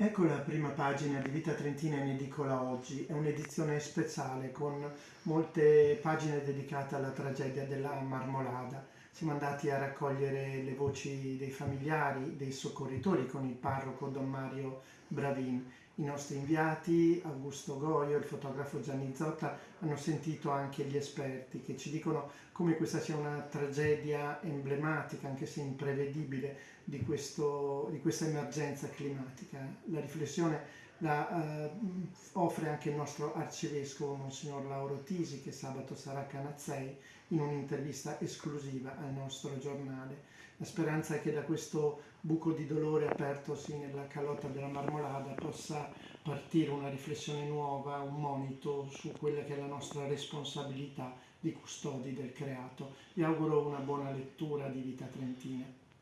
Ecco la prima pagina di Vita Trentina in edicola oggi, è un'edizione speciale con molte pagine dedicate alla tragedia della Marmolada. Siamo andati a raccogliere le voci dei familiari, dei soccorritori con il parroco Don Mario Bravin. I nostri inviati, Augusto Goio, il fotografo Gianni Zotta, hanno sentito anche gli esperti che ci dicono come questa sia una tragedia emblematica, anche se imprevedibile, di, questo, di questa emergenza climatica. La riflessione la eh, offre anche il nostro arcivescovo Monsignor Lauro Tisi che sabato sarà a Canazzei in un'intervista esclusiva al nostro giornale. La speranza è che da questo buco di dolore apertosi nella calotta della marmolada possa partire una riflessione nuova, un monito su quella che è la nostra responsabilità di custodi del creato. Vi auguro una buona lettura di Vita Trentina.